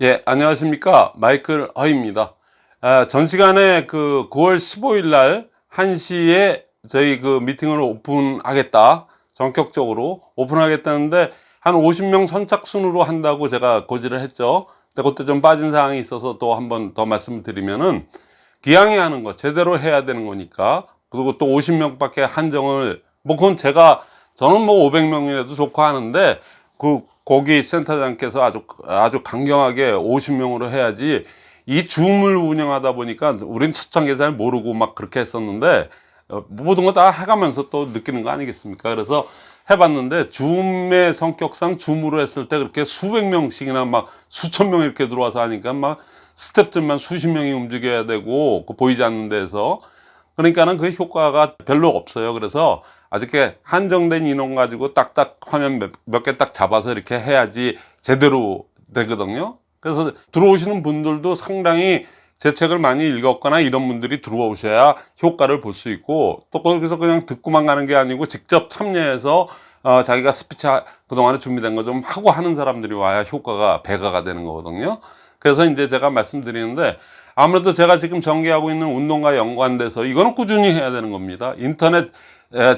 예, 안녕하십니까. 마이클 허입니다. 아, 전 시간에 그 9월 15일 날 1시에 저희 그 미팅을 오픈하겠다. 전격적으로 오픈하겠다는데 한 50명 선착순으로 한다고 제가 고지를 했죠. 근데 그때 좀 빠진 사항이 있어서 또 한 번 더 말씀을 드리면은 기왕에 하는 거 제대로 해야 되는 거니까 그리고 또 50명 밖에 한정을 뭐 그건 제가 저는 뭐 500명이라도 좋고 하는데 그 거기 센터장께서 아주 아주 강경하게 50명으로 해야지 이 줌을 운영하다 보니까 우린 첫장 계산을 모르고 막 그렇게 했었는데 어, 모든 거 다 해가면서 또 느끼는 거 아니겠습니까? 그래서 해봤는데 줌의 성격상 줌으로 했을 때 그렇게 수백 명씩이나 막 수천 명 이렇게 들어와서 하니까 막 스탭들만 수십 명이 움직여야 되고 그 보이지 않는 데서. 그러니까는 그 효과가 별로 없어요. 그래서 아직 한정된 인원 가지고 딱딱 화면 몇 개 딱 잡아서 이렇게 해야지 제대로 되거든요. 그래서 들어오시는 분들도 상당히 제 책을 많이 읽었거나 이런 분들이 들어오셔야 효과를 볼 수 있고 또 거기서 그냥 듣고만 가는 게 아니고 직접 참여해서 어, 자기가 스피치 그동안에 준비된 거 좀 하고 하는 사람들이 와야 효과가 배가가 되는 거거든요. 그래서 이제 제가 말씀드리는데 아무래도 제가 지금 전개하고 있는 운동과 연관돼서 이거는 꾸준히 해야 되는 겁니다. 인터넷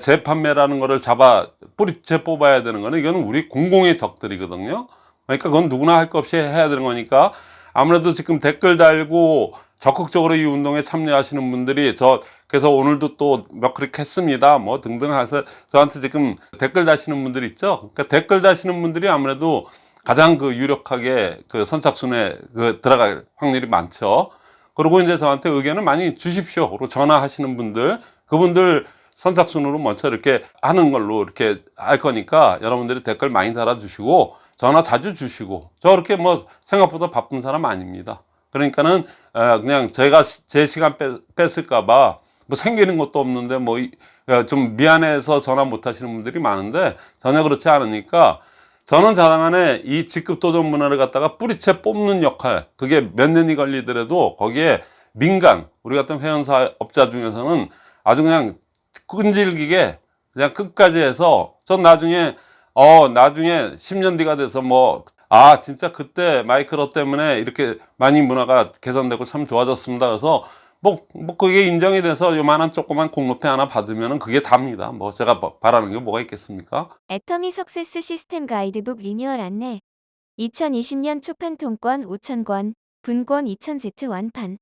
재판매라는 거를 잡아 뿌리채 뽑아야 되는 거는 이거는 우리 공공의 적들이거든요. 그러니까 그건 누구나 할 것 없이 해야 되는 거니까 아무래도 지금 댓글 달고 적극적으로 이 운동에 참여하시는 분들이 저 그래서 오늘도 또 몇 클릭 했습니다. 뭐 등등 해서 저한테 지금 댓글 다시는 분들 있죠? 그러니까 댓글 다시는 분들이 아무래도 가장 그 유력하게 그 선착순에 그 들어갈 확률이 많죠. 그리고 이제 저한테 의견을 많이 주십시오 그리고 전화하시는 분들 그분들 선착순으로 먼저 이렇게 하는 걸로 이렇게 할 거니까 여러분들이 댓글 많이 달아주시고 전화 자주 주시고 저 그렇게 뭐 생각보다 바쁜 사람 아닙니다. 그러니까는 그냥 제가 제 시간 뺐을까 봐 뭐 생기는 것도 없는데 뭐 좀 미안해서 전화 못 하시는 분들이 많은데 전혀 그렇지 않으니까 저는 자랑안에 이 직급 도전 문화를 갖다가 뿌리채 뽑는 역할 그게 몇 년이 걸리더라도 거기에 민간 우리 같은 회원사업자 중에서는 아주 그냥 끈질기게 그냥 끝까지 해서 전 나중에 어 나중에 10년 뒤가 돼서 뭐 아 진짜 그때 마이크로 때문에 이렇게 많이 문화가 개선되고 참 좋아졌습니다. 그래서 뭐, 뭐 그게 인정이 돼서 요만한 조그만 공로패 하나 받으면 그게 답니다. 뭐 제가 뭐 바라는 게 뭐가 있겠습니까? 애터미 석세스 시스템 가이드북 리뉴얼 안내. 2020년 초판 통권 5,000권, 분권 2,000세트 완판.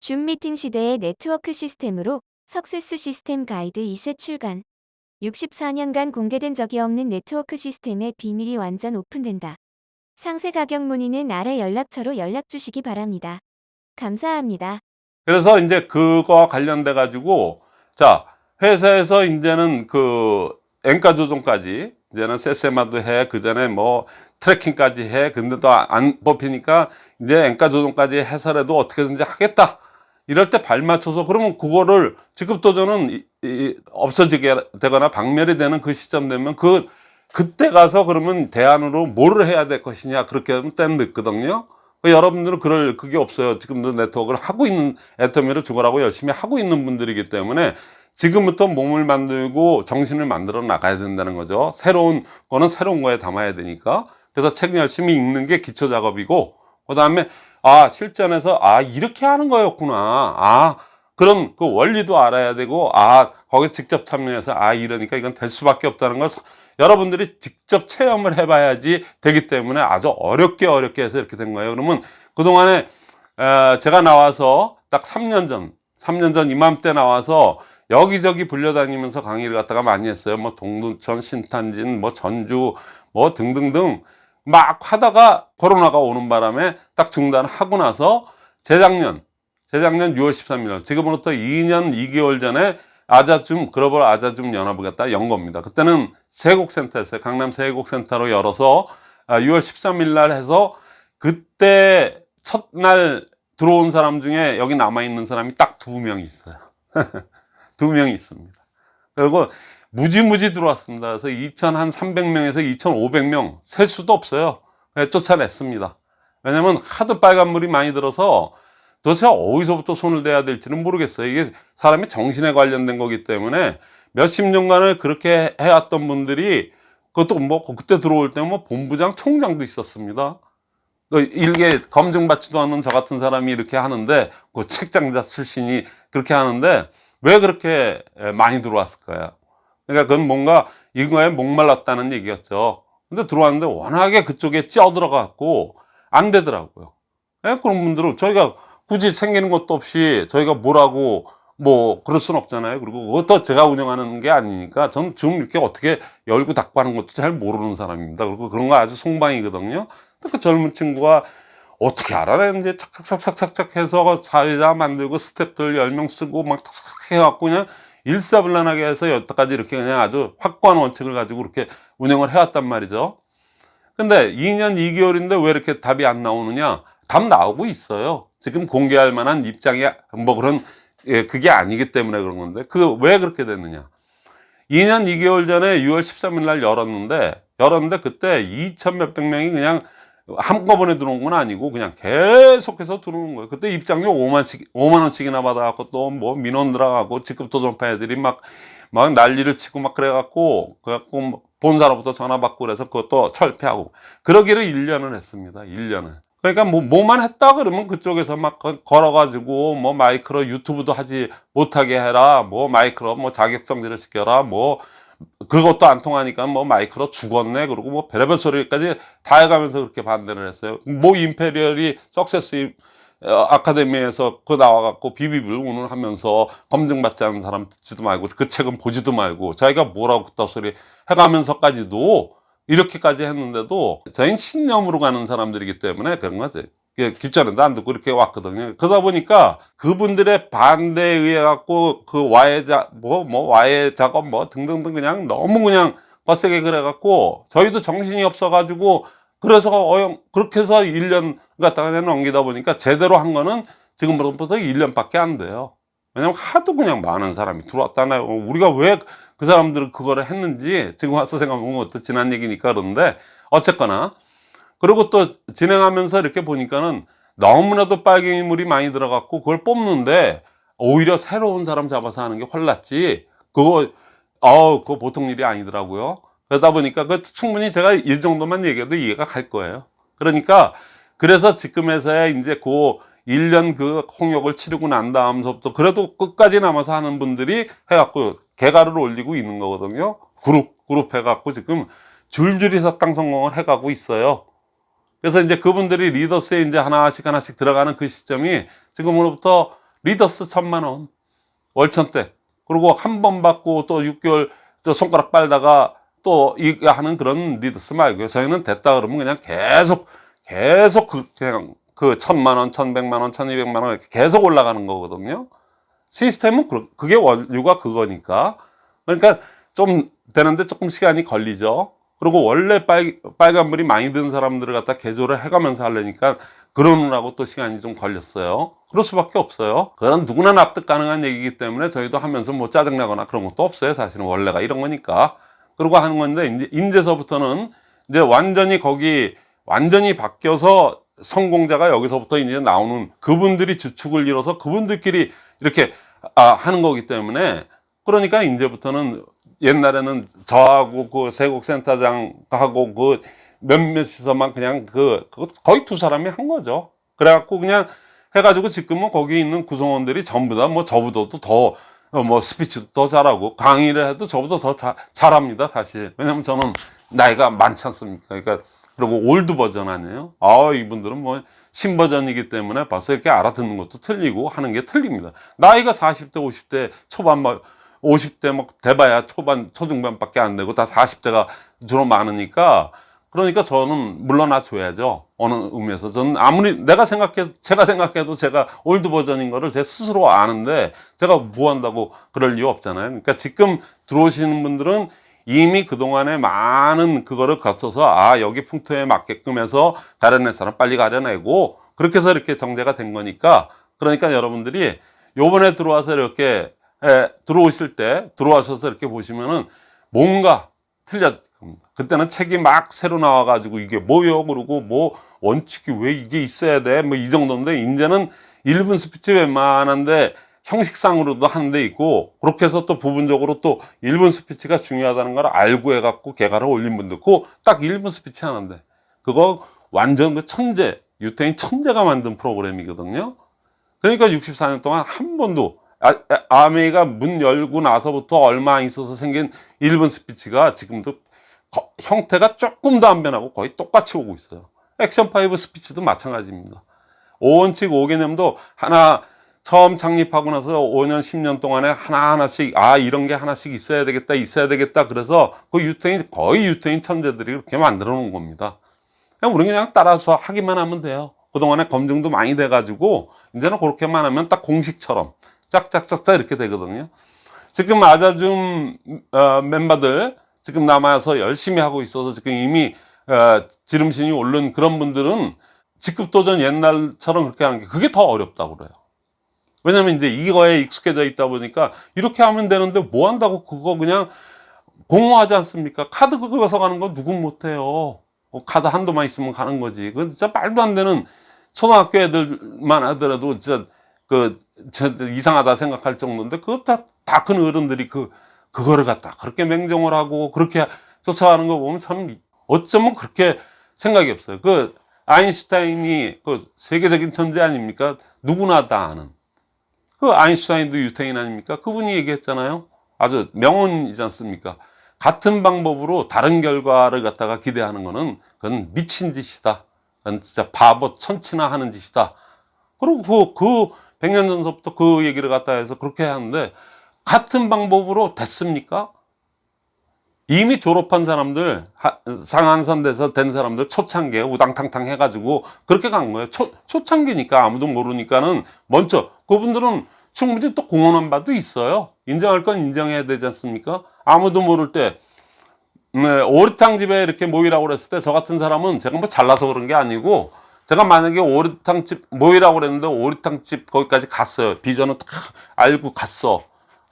줌 미팅 시대의 네트워크 시스템으로 석세스 시스템 가이드 2세 출간 64년간 공개된 적이 없는 네트워크 시스템의 비밀이 완전 오픈된다. 상세 가격 문의는 아래 연락처로 연락 주시기 바랍니다. 감사합니다. 그래서 이제 그거와 관련돼 가지고 자 회사에서 이제는 그 엔가 조정까지 이제는 세세마도 해 그 전에 뭐 트래킹까지 해 근데 또 안 뽑히니까 이제 엔가 조정까지 해서라도 어떻게든지 하겠다 이럴 때 발 맞춰서 그러면 그거를 직급도전은 이, 이, 없어지게 되거나 박멸이 되는 그 시점 되면 그 그때 가서 그러면 대안으로 뭐를 해야 될 것이냐 그렇게 하면 때는 늦거든요. 그 여러분들은 그럴 그게 없어요. 지금도 네트워크를 하고 있는 애터미를 죽어라고 열심히 하고 있는 분들이기 때문에 지금부터 몸을 만들고 정신을 만들어 나가야 된다는 거죠. 새로운 거는 새로운 거에 담아야 되니까. 그래서 책 열심히 읽는 게 기초 작업이고 그 다음에 아 실전에서 아 이렇게 하는 거였구나. 아 그런 그 원리도 알아야 되고 아 거기 직접 참여해서 아 이러니까 이건 될 수밖에 없다는 걸 여러분들이 직접 체험을 해봐야지 되기 때문에 아주 어렵게 어렵게 해서 이렇게 된 거예요. 그러면 그동안에 에, 제가 나와서 딱 3년 전 3년 전 이맘때 나와서 여기저기 불려다니면서 강의를 갖다가 많이 했어요. 뭐 동두천 신탄진 뭐 전주 뭐 등등등 막 하다가 코로나가 오는 바람에 딱 중단하고 나서 재작년 재작년 6월 13일 지금으로부터 2년 2개월 전에 아자줌 글로벌 아자줌 연합을 갖다 연 겁니다. 그때는 세곡센터였어요. 강남 세곡센터로 열어서 6월 아, 13일 날 해서 그때 첫날 들어온 사람 중에 여기 남아있는 사람이 딱 두 명이 있어요. 두 명이 있습니다. 그리고 무지무지 들어왔습니다. 그래서 2,300명에서 2,500명 셀 수도 없어요. 쫓아냈습니다. 왜냐면 하도 빨간물이 많이 들어서 도대체 어디서부터 손을 대야 될지는 모르겠어요. 이게 사람의 정신에 관련된 거기 때문에 몇십 년간을 그렇게 해왔던 분들이 그것도 뭐 그때 들어올 때 뭐 본부장 총장도 있었습니다. 그 일개 검증받지도 않은 저 같은 사람이 이렇게 하는데 그 책장자 출신이 그렇게 하는데 왜 그렇게 많이 들어왔을까요? 그러니까 그건 뭔가 이거에 목말랐다는 얘기였죠. 근데 들어왔는데 워낙에 그쪽에 찌어들어갖고 안 되더라고요. 예? 그런 분들은 저희가 굳이 챙기는 것도 없이 저희가 뭐라고 뭐 그럴 순 없잖아요. 그리고 그것도 제가 운영하는 게 아니니까 전좀 이렇게 어떻게 열고 닫고 하는 것도 잘 모르는 사람입니다. 그리고 그런 거 아주 송방이거든요. 그 젊은 친구가 어떻게 알아냈는지 착착착착착 해서 사회자 만들고 스탭들 10명 쓰고 막 탁탁 해갖고 그냥 일사불란하게 해서 여태까지 이렇게 그냥 아주 확고한 원칙을 가지고 이렇게 운영을 해왔단 말이죠. 근데 2년 2개월인데 왜 이렇게 답이 안 나오느냐? 답 나오고 있어요. 지금 공개할 만한 입장이 뭐 그런 예, 그게 아니기 때문에 그런 건데 그 왜 그렇게 됐느냐? 2년 2개월 전에 6월 13일 날 열었는데 열었는데 그때 2천 몇백 명이 그냥 한꺼번에 들어온 건 아니고 그냥 계속해서 들어오는 거예요. 그때 입장료 5만씩 5만 원씩이나 받아갖고 또 뭐 민원 들어가고 직급 도전파 애들이 막 막 난리를 치고 막 그래갖고 그래갖고 뭐 본사로부터 전화 받고 그래서 그것도 철폐하고 그러기를 1년을 했습니다. 1년을. 그러니까 뭐 뭐만 했다 그러면 그쪽에서 막 거- 걸어가지고 뭐 마이크로 유튜브도 하지 못하게 해라 뭐 마이크로 뭐 자격정지를 시켜라 뭐 그것도 안 통하니까 뭐 마이크로 죽었네 그러고 뭐 별의별 소리까지 다 해가면서 그렇게 반대를 했어요 뭐 임페리얼이 석세스 어, 아카데미에서 그 나와갖고 비비비를 운운하면서 검증받지 않은 사람 듣지도 말고 그 책은 보지도 말고 자기가 뭐라고 그따 소리 해가면서까지도 이렇게까지 했는데도 저희는 신념으로 가는 사람들이기 때문에 그런 거지. 기자는도 안 듣고 이렇게 왔거든요. 그러다 보니까 그분들의 반대에 의해 갖고 그 와해 자, 뭐, 뭐, 와해 작업 뭐 등등등 그냥 너무 그냥 빡세게 그래 갖고 저희도 정신이 없어 가지고 그래서 어영, 그렇게 해서 1년 갖다가 그냥 넘기다 보니까 제대로 한 거는 지금부터 1년밖에 안 돼요. 왜냐면 하도 그냥 많은 사람이 들어왔다나요. 우리가 왜 그 사람들은 그거를 했는지 지금 와서 생각해보면 또 지난 얘기니까 그런데 어쨌거나 그리고 또 진행하면서 이렇게 보니까는 너무나도 빨갱이물이 많이 들어갔고 그걸 뽑는데 오히려 새로운 사람 잡아서 하는 게 훨났지. 그거 어 그거 보통 일이 아니더라고요. 그러다 보니까 그 충분히 제가 이 정도만 얘기해도 이해가 갈 거예요. 그러니까 그래서 지금에서야 이제 그 1년 그 홍역을 치르고 난 다음서부터 그래도 끝까지 남아서 하는 분들이 해갖고 개가를 올리고 있는 거거든요. 그룹 그룹 해갖고 지금 줄줄이 사탕 성공을 해가고 있어요 그래서 이제 그분들이 리더스에 이제 하나씩 하나씩 들어가는 그 시점이 지금으로부터 리더스 천만 원 월천대 그리고 한 번 받고 또 6개월 또 손가락 빨다가 또 이거 하는 그런 리더스 말고요 저희는 됐다 그러면 그냥 계속 계속 그 그냥 그 천만 원, 천백만 원, 천이백만 원 이렇게 계속 올라가는 거거든요. 시스템은 그- 그게 원류가 그거니까. 그러니까 좀 되는데 조금 시간이 걸리죠. 그리고 원래 빨, 빨간불이 많이 든 사람들을 갖다 개조를 해가면서 하려니까 그러느라고 또 시간이 좀 걸렸어요. 그럴 수밖에 없어요. 그건 누구나 납득 가능한 얘기이기 때문에 저희도 하면서 뭐 짜증나거나 그런 것도 없어요. 사실은 원래가 이런 거니까. 그러고 하는 건데, 이제, 인제서부터는 이제 완전히 거기, 완전히 바뀌어서 성공자가 여기서부터 이제 나오는 그분들이 주축을 이뤄서 그분들끼리 이렇게 아, 하는 거기 때문에 그러니까 이제부터는 옛날에는 저하고 그 세곡센터장하고 그 몇몇이서만 그냥 그, 그 거의 두 사람이 한 거죠. 그래갖고 그냥 해가지고 지금은 거기 있는 구성원들이 전부 다 뭐 저보다도 더 뭐 스피치도 더 잘하고 강의를 해도 저보다 더 자, 잘합니다 사실. 왜냐면 저는 나이가 많지 않습니까? 그러니까 그리고 old version 아니에요? 아 이분들은 뭐 신버전이기 때문에 벌써 이렇게 알아듣는 것도 틀리고 하는 게 틀립니다. 나이가 40대 50대 초반 뭐 50대 뭐 대봐야 초반 초중반밖에 안 되고 다 40대가 주로 많으니까 그러니까 저는 물러나 줘야죠. 어느 의미에서. 저는 아무리 내가 생각해 제가 생각해도 제가 old version인 거를 제 스스로 아는데 제가 뭐 한다고 그럴 이유 없잖아요. 그러니까 지금 들어오시는 분들은 이미 그동안에 많은 그거를 거쳐서 아 여기 풍토에 맞게끔 해서 가려낼 사람 빨리 가려내고 그렇게 해서 이렇게 정제가 된 거니까 그러니까 여러분들이 요번에 들어와서 이렇게 에, 들어오실 때 들어와셔서 이렇게 보시면은 뭔가 틀렸 겁니다. 그때는 책이 막 새로 나와 가지고 이게 뭐요? 그러고 뭐 원칙이 왜 이게 있어야 돼? 뭐 이 정도인데 이제는 1분 스피치 웬만한데 형식상으로도 하는 데 있고 그렇게 해서 또 부분적으로 또 1분 스피치가 중요하다는 걸 알고 해갖고 개가를 올린 분도 있고 딱 1분 스피치 하는데 그거 완전 그 천재 유태인 천재가 만든 프로그램이거든요. 그러니까 64년 동안 한 번도 아, 아, 아메이가 문 열고 나서부터 얼마 있어서 생긴 일본 스피치가 지금도 거- 형태가 조금 더안 변하고 거의 똑같이 오고 있어요. 액션 5 스피치도 마찬가지입니다. 5원칙 5개념도 하나 처음 창립하고 나서 5년 10년 동안에 하나하나씩 아 이런 게 하나씩 있어야 되겠다 있어야 되겠다 그래서 그 유태인 거의 유태인 천재들이 그렇게 만들어 놓은 겁니다. 그냥 우리는 그냥 따라서 하기만 하면 돼요. 그동안에 검증도 많이 돼 가지고 이제는 그렇게만 하면 딱 공식처럼 짝짝짝짝 이렇게 되거든요. 지금 아자줌 어, 멤버들 지금 남아서 열심히 하고 있어서 지금 이미 어, 지름신이 오른 그런 분들은 직급 도전 옛날처럼 그렇게 하는 게 그게 더 어렵다고 그래요. 왜냐면 이제 이거에 익숙해져 있다 보니까 이렇게 하면 되는데 뭐 한다고 그거 그냥 공허하지 않습니까? 카드 긁어서 가는 거 누군 못해요. 그 카드 한도만 있으면 가는 거지. 그 진짜 말도 안 되는 초등학교 애들만 하더라도 진짜 그 진짜 이상하다 생각할 정도인데 그거 다다 큰 어른들이 그 그거를 갖다 그렇게 맹종을 하고 그렇게 쫓아가는 거 보면 참 어쩌면 그렇게 생각이 없어요. 그 아인슈타인이 그 세계적인 천재 아닙니까? 누구나 다 아는. 그 아인슈타인도 유태인 아닙니까? 그분이 얘기했잖아요. 아주 명언이지 않습니까? 같은 방법으로 다른 결과를 갖다가 기대하는 거는 그건 미친 짓이다. 그건 진짜 바보 천치나 하는 짓이다. 그리고 그, 그 100년 전서부터 그 얘기를 갖다 해서 그렇게 하는데 같은 방법으로 됐습니까? 이미 졸업한 사람들, 하- 상한선대에서 된 사람들 초창기에 우당탕탕 해가지고 그렇게 간 거예요. 초, 초창기니까 아무도 모르니까는 먼저 그분들은 충분히 또 공헌한 바도 있어요. 인정할 건 인정해야 되지 않습니까? 아무도 모를 때, 네, 오리탕 집에 이렇게 모이라고 그랬을 때 저 같은 사람은 제가 뭐 잘나서 그런 게 아니고 제가 만약에 오리탕 집 모이라고 그랬는데 오리탕 집 거기까지 갔어요. 비전은 다 알고 갔어.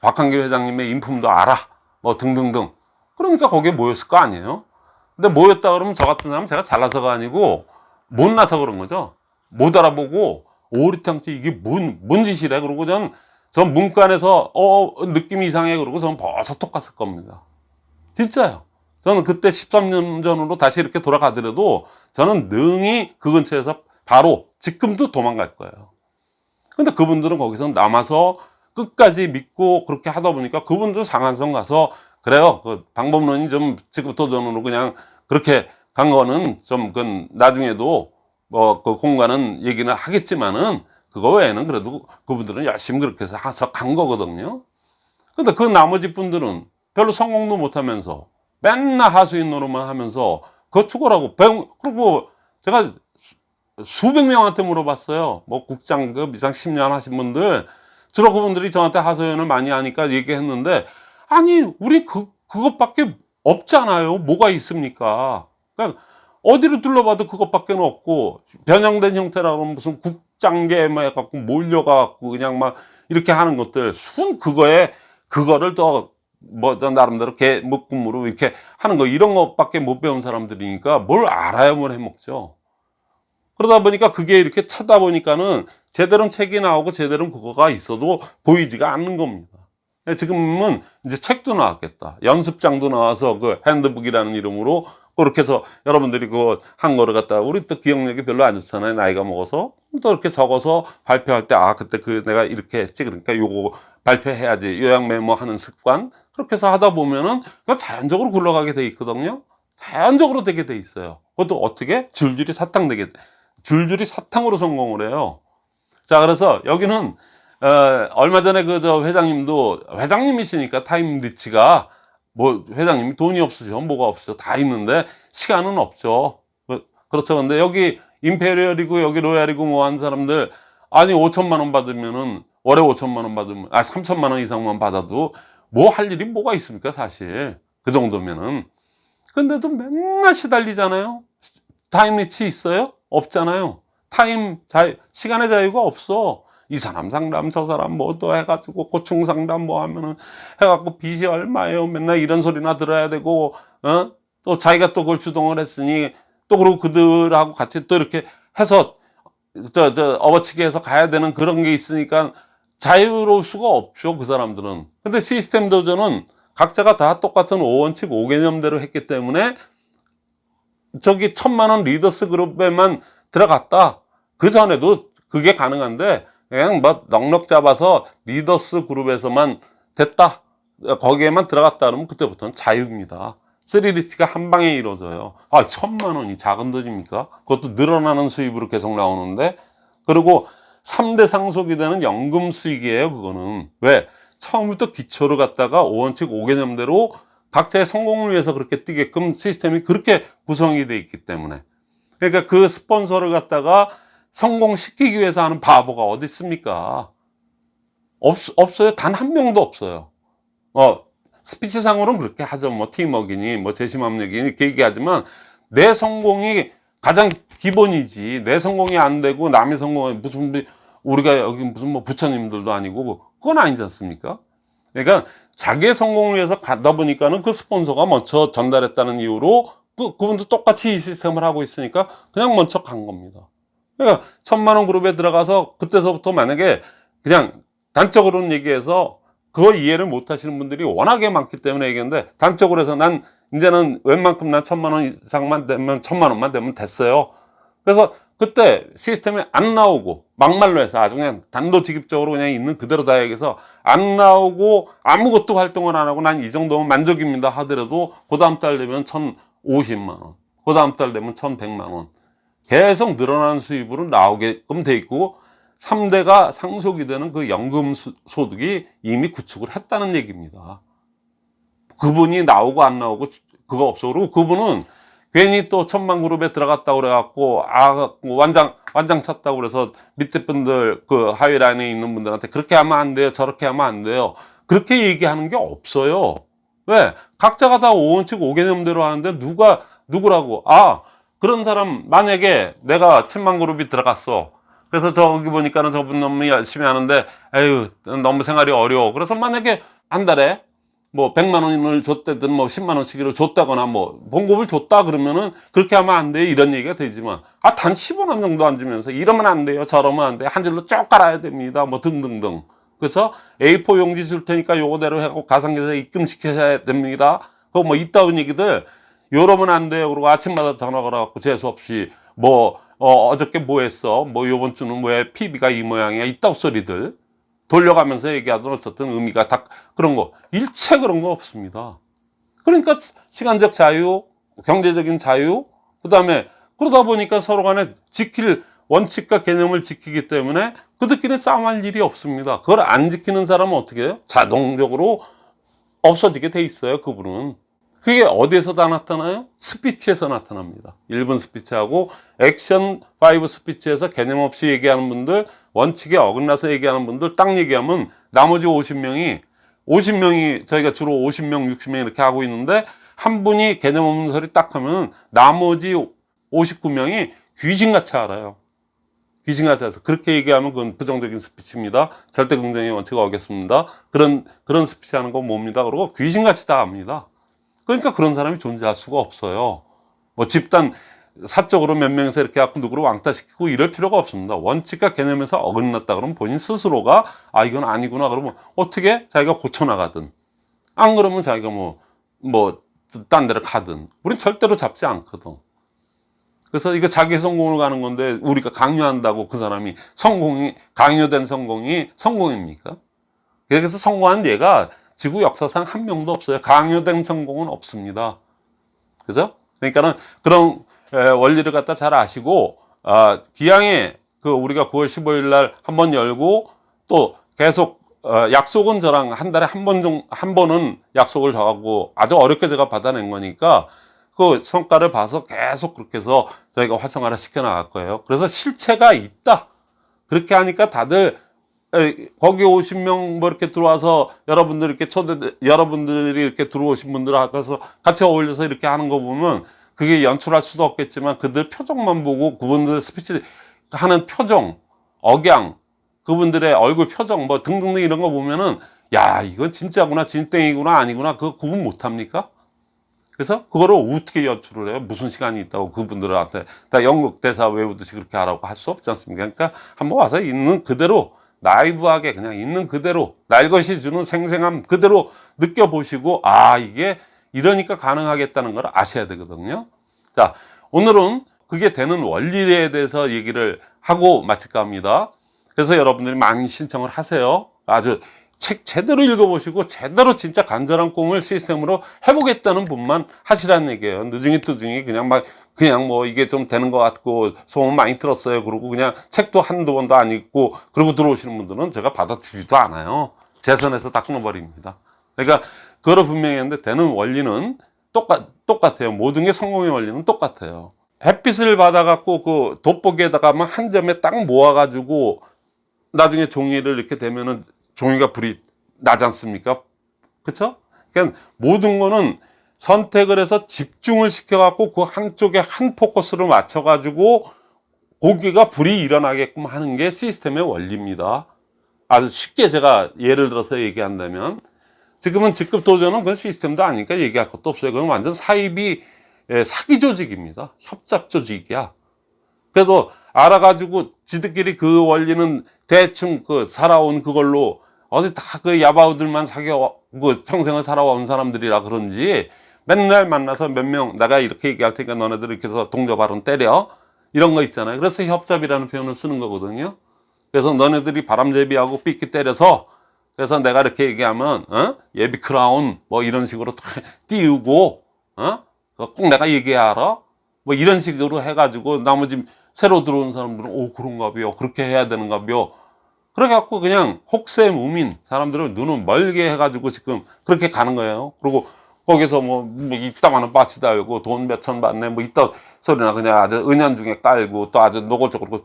박한규 회장님의 인품도 알아. 뭐 등등등. 그러니까 거기에 모였을 거 아니에요? 근데 모였다 그러면 저 같은 사람은 제가 잘나서가 아니고 못나서 그런 거죠. 못 알아보고 오리탕집 이게 뭔, 뭔 짓이래? 그러고 전, 전 문간에서 어, 느낌이 이상해. 그러고 저는 벌써 톡 갔을 겁니다. 진짜요. 저는 그때 13년 전으로 다시 이렇게 돌아가더라도 저는 능히 그 근처에서 바로 지금도 도망갈 거예요. 근데 그분들은 거기서 남아서 끝까지 믿고 그렇게 하다 보니까 그분들 상한선 가서 그래요. 그 방법론이 좀 지금도전으로 그냥 그렇게 간 거는 좀 그건 나중에도 뭐 그 공간은 얘기는 하겠지만은 그거 외에는 그래도 그분들은 열심히 그렇게 해서 간 거거든요. 근데 그 나머지 분들은 별로 성공도 못 하면서 맨날 하수인 노릇만 하면서 그거 추구라고 배운, 그리고 제가 수- 수백 명한테 물어봤어요. 뭐 국장급 이상 10년 하신 분들, 주로 그분들이 저한테 하소연을 많이 하니까 얘기했는데, 아니, 우리 그, 그것밖에 없잖아요. 뭐가 있습니까? 그러니까 어디로 둘러봐도 그것밖에 없고, 변형된 형태라고 무슨 국장계 막 해갖고 몰려가갖고 그냥 막 이렇게 하는 것들, 순 그거에, 그거를 더, 뭐, 저 나름대로 개 묶음으로 이렇게 하는 거, 이런 것밖에 못 배운 사람들이니까 뭘 알아야 뭘 해먹죠. 그러다 보니까 그게 이렇게 찾다 보니까는 제대로 책이 나오고 제대로 그거가 있어도 보이지가 않는 겁니다. 지금은 이제 책도 나왔겠다. 연습장도 나와서 그 핸드북이라는 이름으로 그렇게 해서 여러분들이 그거 한 거를 갖다가 우리 또 기억력이 별로 안 좋잖아요. 나이가 먹어서. 또 이렇게 적어서 발표할 때 아, 그때 그 내가 이렇게 했지. 그러니까 요거 발표해야지. 요약 메모 하는 습관. 그렇게 해서 하다 보면은 자연적으로 굴러가게 돼 있거든요. 자연적으로 되게 돼 있어요. 그것도 어떻게? 줄줄이 사탕 되게, 줄줄이 사탕으로 성공을 해요. 자, 그래서 여기는, 어, 얼마 전에 그 저 회장님도, 회장님이시니까 time rich가, 뭐, 회장님이 돈이 없으죠. 뭐가 없으죠. 다 있는데, 시간은 없죠. 그, 그렇죠. 근데 여기 Imperial이고, 여기 Royal이고 뭐 한 사람들, 아니, 5천만 원 받으면은, 월에 5천만 원 받으면, 아, 3천만 원 이상만 받아도, 뭐 할 일이 뭐가 있습니까, 사실. 그 정도면은. 근데도 맨날 시달리잖아요. time rich 있어요? 없잖아요. time 자 시간의 자유가 없어. 이 사람 상담 저 사람 뭐 또 해가지고 고충 상담 뭐 하면은 해갖고 빚이 얼마예요? 맨날 이런 소리나 들어야 되고 어 또 자기가 또 그걸 주동을 했으니 또 그리고 그들하고 같이 또 이렇게 해서 저 저 업어치게 해서 가야 되는 그런 게 있으니까 자유로울 수가 없죠 그 사람들은. 근데 시스템 도전은 각자가 다 똑같은 5원칙 5개념대로 했기 때문에 저기 천만 원 leaders group에만 들어갔다. 그 전에도 그게 가능한데 그냥 뭐 넉넉 잡아서 leaders group에서만 됐다. 거기에만 들어갔다 그러면 그때부터는 자유입니다. 3 rich가 한 방에 이루어져요. 아, 천만 원이 작은 돈입니까? 그것도 늘어나는 수입으로 계속 나오는데 그리고 3대 상속이 되는 연금 수익이에요, 그거는. 왜? 처음부터 기초를 갖다가 5원칙 5개념대로 각자의 성공을 위해서 그렇게 뛰게끔 시스템이 그렇게 구성이 돼 있기 때문에. 그러니까 그 스폰서를 갖다가 성공시키기 위해서 하는 바보가 어디 있습니까? 없, 없어요. 단 한 명도 없어요. 어, 스피치상으로는 그렇게 하죠. 뭐, 팀워크니, 뭐, 재심압력이니, 이렇게 얘기하지만, 내 성공이 가장 기본이지. 내 성공이 안 되고, 남의 성공이 무슨, 뭐 우리가 여기 무슨 뭐 부처님들도 아니고, 그건 아니지 않습니까? 그러니까, 자기의 성공을 위해서 가다 보니까는 그 스폰서가 먼저 전달했다는 이유로, 그, 그분도 똑같이 이 시스템을 하고 있으니까, 그냥 먼저 간 겁니다. 그러니까, 천만원 그룹에 들어가서, 그때서부터 만약에, 그냥, 단적으로는 얘기해서, 그거 이해를 못 하시는 분들이 워낙에 많기 때문에 얘기했는데 단적으로 해서 난 이제는 웬만큼 난 천만 원 이상만 되면 천만 원만 되면 됐어요. 그래서 그때 시스템이 안 나오고 막말로 해서 아주 그냥 단도직입적으로 그냥 있는 그대로 다 얘기해서 안 나오고 아무것도 활동을 안 하고 난 이 정도면 만족입니다 하더라도 그 다음 달 되면 천 오십만 원, 그 다음 달 되면 천백만 원 계속 늘어나는 수입으로 나오게끔 돼 있고 3대가 상속이 되는 그 연금 수- 소득이 이미 구축을 했다는 얘기입니다. 그분이 나오고 안 나오고 그거 없어. 그리고 그분은 괜히 또 천만 그룹에 들어갔다고 그래갖고, 아, 완장, 완장 찼다고 그래서 밑에 분들, 그 하위 라인에 있는 분들한테 그렇게 하면 안 돼요. 저렇게 하면 안 돼요. 그렇게 얘기하는 게 없어요. 왜? 각자가 다 5원칙 5개념대로 하는데 누가, 누구라고? 아, 그런 사람, 만약에 내가 7만 그룹이 들어갔어. 그래서 저기 보니까는 저분 너무 열심히 하는데, 에휴, 너무 생활이 어려워. 그래서 만약에 한 달에 뭐 100만 원을 줬다든 뭐 10만 원씩을 줬다거나 뭐 봉급을 줬다 그러면은 그렇게 하면 안 돼요. 이런 얘기가 되지만. 아 단 15만 정도 안 주면서 이러면 안 돼요. 저러면 안 돼요. 한 줄로 쭉 깔아야 됩니다. 뭐 등등등. 그래서 A4 용지 줄 테니까 요거대로 하고 가상계좌에 입금시켜야 됩니다. 그거 뭐 이따운 얘기들. 요러면 안 돼요. 그리고 아침마다 전화 걸어갖고 재수 없이 뭐 어, 어저께 뭐 했어? 뭐 요번 주는 왜 PB가 이 모양이야? 이따 소리들 돌려가면서 얘기하든 어쨌든 의미가 다 그런 거 일체 그런 거 없습니다. 그러니까 시간적 자유, 경제적인 자유, 그 다음에 그러다 보니까 서로 간에 지킬 원칙과 개념을 지키기 때문에 그들끼리 싸움할 일이 없습니다. 그걸 안 지키는 사람은 어떻게 해요? 자동적으로 없어지게 돼 있어요. 그분은. 그게 어디에서 다 나타나요? 스피치에서 나타납니다. 1분 스피치하고 액션 5 스피치에서 개념 없이 얘기하는 분들, 원칙에 어긋나서 얘기하는 분들 딱 얘기하면 나머지 50명이 50명이 저희가 주로 50명, 60명 이렇게 하고 있는데 한 분이 개념 없는 소리 딱 하면 나머지 59명이 귀신같이 알아요. 귀신같이 알아서 그렇게 얘기하면 그건 부정적인 스피치입니다. 절대 긍정의 원칙을 어겼습니다. 그런 그런 스피치 하는 건 뭡니다. 그러고 귀신같이 다 압니다. 그러니까 그런 사람이 존재할 수가 없어요. 뭐 집단 사적으로 몇 명이서 이렇게 갖고 누구를 왕따시키고 이럴 필요가 없습니다. 원칙과 개념에서 어긋났다 그러면 본인 스스로가 아 이건 아니구나 그러면 어떻게 자기가 고쳐나가든 안 그러면 자기가 뭐 뭐 딴 데를 가든 우린 절대로 잡지 않거든. 그래서 이거 자기 성공을 가는 건데 우리가 강요한다고 그 사람이 성공이 강요된 성공이 성공입니까? 그래서 성공한 예가 지구 역사상 한 명도 없어요. 강요된 성공은 없습니다. 그죠? 그러니까는 그런 에, 원리를 갖다 잘 아시고 아, 기왕에 그 우리가 9월 15일 날 한 번 열고 또 계속 어, 약속은 저랑 한 달에 한 번 정, 한 번은 약속을 정하고 아주 어렵게 제가 받아낸 거니까 그 성과를 봐서 계속 그렇게 해서 저희가 활성화를 시켜 나갈 거예요. 그래서 실체가 있다. 그렇게 하니까 다들 에, 거기 50명 뭐 이렇게 들어와서 여러분들 이렇게 초대 여러분들이 이렇게 들어오신 분들 앞에서 같이 어울려서 이렇게 하는 거 보면 그게 연출할 수도 없겠지만 그들 표정만 보고 그분들 스피치 하는 표정, 억양, 그분들의 얼굴 표정 뭐 등등등 이런 거 보면은 야 이건 진짜구나 진땡이구나 아니구나 그거 구분 못 합니까? 그래서 그거를 어떻게 연출을 해요? 무슨 시간이 있다고 그분들한테 다 영국 대사 외우듯이 그렇게 하라고 할 수 없지 않습니까? 그러니까 한번 와서 있는 그대로 라이브하게 그냥 있는 그대로 날 것이 주는 생생함 그대로 느껴보시고 아 이게 이러니까 가능하겠다는 걸 아셔야 되거든요. 자 오늘은 그게 되는 원리에 대해서 얘기를 하고 마칠까 합니다. 그래서 여러분들이 많이 신청을 하세요. 아주 책 제대로 읽어보시고 제대로 진짜 간절한 꿈을 시스템으로 해보겠다는 분만 하시라는 얘기예요. 늦중이 뜨중이 그냥 막 그냥 뭐 이게 좀 되는 것 같고 소문 많이 들었어요. 그러고 그냥 책도 한두 번도 안 읽고 그러고 들어오시는 분들은 제가 받아들이지도 않아요. 제 선에서 다 끊어버립니다. 그러니까 그거를 분명히 했는데 되는 원리는 똑같, 똑같아요. 모든 게 성공의 원리는 똑같아요. 햇빛을 받아 갖고 그 돋보기에다가만 한 점에 딱 모아 가지고 나중에 종이를 이렇게 되면은 종이가 불이 나지 않습니까? 그쵸? 그러니까 모든 거는 선택을 해서 집중을 시켜갖고 그 한쪽에 한 포커스를 맞춰가지고 고기가 불이 일어나게끔 하는 게 시스템의 원리입니다. 아주 쉽게 제가 예를 들어서 얘기한다면 지금은 직급 도전은 그건 시스템도 아니니까 얘기할 것도 없어요. 그건 완전 사입이 예, 사기 조직입니다. 협잡 조직이야. 그래도 알아가지고 지들끼리 그 원리는 대충 그 살아온 그걸로 어디 다 그 야바우들만 사겨 그 평생을 살아온 사람들이라 그런지 맨날 만나서 몇 명 내가 이렇게 얘기할 테니까 너네들 이렇게 해서 동조 발언 때려 이런 거 있잖아요. 그래서 협잡이라는 표현을 쓰는 거거든요. 그래서 너네들이 바람제비하고 삐끼 때려서 그래서 내가 이렇게 얘기하면 어? 예비 크라운 뭐 이런 식으로 탁 띄우고 어? 꼭 내가 얘기하라 뭐 이런 식으로 해가지고 나머지 새로 들어온 사람들은 오 그런가비요 그렇게 해야 되는가비요 그래갖고 그냥 혹세 무민 사람들은 눈을 멀게 해가지고 지금 그렇게 가는 거예요 그리고 거기서 뭐, 뭐 이따가는 빠치 달고 돈 몇 천 받네 뭐 이따 소리나 그냥 아주 은연중에 깔고 또 아주 노골적으로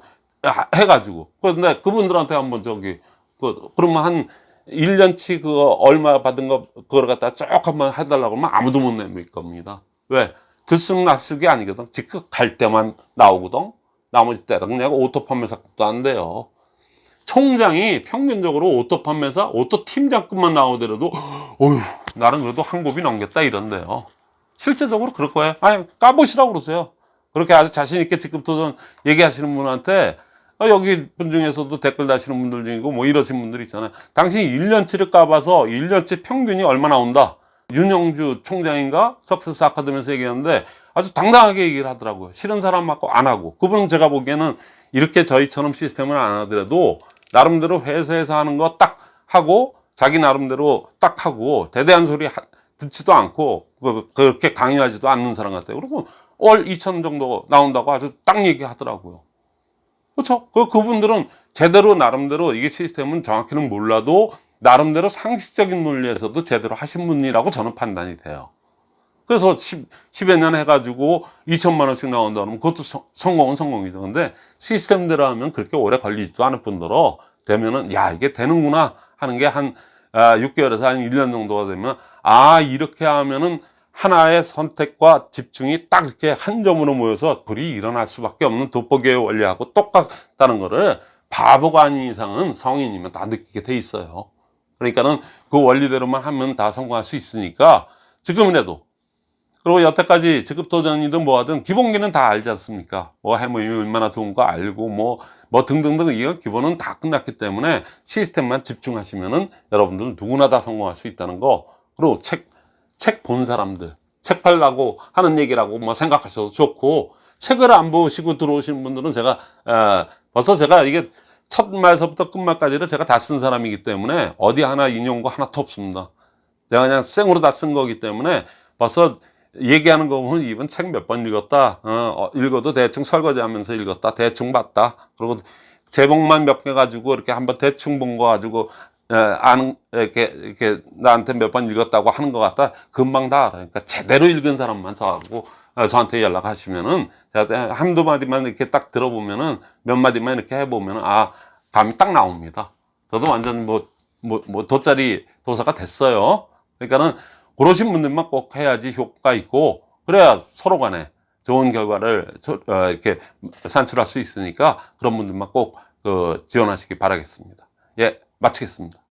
해가지고. 근데 그분들한테 한번 저기 그 그러면 한 1년치 그거 얼마 받은 거 그걸 갖다 쭉 한번 해달라고 하면 아무도 못 내밀 겁니다. 왜? 들쑥날쑥이 아니거든. 직급 갈 때만 나오거든. 나머지 때는 그냥 auto 판매사도 안 돼요. 총장이 평균적으로 auto 판매사 auto 팀장급만 나오더라도 어휴 나는 그래도 한 곱이 넘겼다 이런데요. 실제적으로 그럴 거예요. 아니 까보시라고 그러세요. 그렇게 아주 자신 있게 직급 도전 얘기하시는 분한테 어, 여기 분 중에서도 댓글 다시는 분들 중이고 뭐 이러신 분들 있잖아요. 당신이 1년치를 까봐서 1년치 평균이 얼마 나온다. 윤영주 총장인가 석세스 아카데미에서 얘기하는데 아주 당당하게 얘기를 하더라고요. 싫은 사람 맞고 안 하고. 그분은 제가 보기에는 이렇게 저희처럼 시스템을 안 하더라도 나름대로 회사에서 하는 거 딱 하고 자기 나름대로 딱 하고 대대한 소리 하- 듣지도 않고 그- 그렇게 강요하지도 않는 사람 같아요. 그리고 월 2천 정도 나온다고 아주 딱 얘기하더라고요. 그렇죠? 그, 그분들은 제대로 나름대로 이게 시스템은 정확히는 몰라도 나름대로 상식적인 논리에서도 제대로 하신 분이라고 저는 판단이 돼요. 그래서 10, 10여 년 해가지고 2천만 원씩 나온다 그러면 그것도 성- 성공은 성공이죠. 근데 시스템대로 하면 그렇게 오래 걸리지도 않을 뿐더러 되면은 야, 이게 되는구나 하는 게 한 6개월에서 한 1년 정도가 되면 아, 이렇게 하면은 하나의 선택과 집중이 딱 이렇게 한 점으로 모여서 불이 일어날 수밖에 없는 돋보기의 원리하고 똑같다는 거를 바보가 아닌 이상은 성인이면 다 느끼게 돼 있어요. 그러니까는 그 원리대로만 하면 다 성공할 수 있으니까 지금이라도 그리고 여태까지 직급 도전이든 뭐하든 기본기는 다 알지 않습니까? 뭐 해모이 얼마나 좋은 거 알고 뭐, 뭐 등등등 이거 기본은 다 끝났기 때문에 시스템만 집중하시면은 여러분들은 누구나 다 성공할 수 있다는 거. 그리고 책, 책 본 사람들, 책 팔라고 하는 얘기라고 뭐 생각하셔도 좋고 책을 안 보시고 들어오신 분들은 제가, 에, 벌써 제가 이게 첫 말서부터 끝말까지를 제가 다 쓴 사람이기 때문에 어디 하나 인용고 하나도 없습니다. 제가 그냥 생으로 다 쓴 거기 때문에 벌써 얘기하는 거 보면 이번 책 몇 번 읽었다. 어, 어, 읽어도 대충 설거지 하면서 읽었다. 대충 봤다. 그리고 제목만 몇 개 가지고 이렇게 한번 대충 본 거 가지고 에, 아는 이렇게 이렇게 나한테 몇 번 읽었다고 하는 것 같다. 금방 다 알아요. 그러니까 제대로 읽은 사람만 저하고 어, 저한테 연락하시면은 제가 한두 마디만 이렇게 딱 들어보면은 몇 마디만 이렇게 해보면은 아 감이 딱 나옵니다. 저도 완전 뭐 뭐, 뭐 돗자리 도사가 됐어요. 그러니까는 그러신 분들만 꼭 해야지 효과가 있고 그래야 서로 간에 좋은 결과를 저- 어, 이렇게 산출할 수 있으니까 그런 분들만 꼭그 지원하시기 바라겠습니다. 예, 마치겠습니다.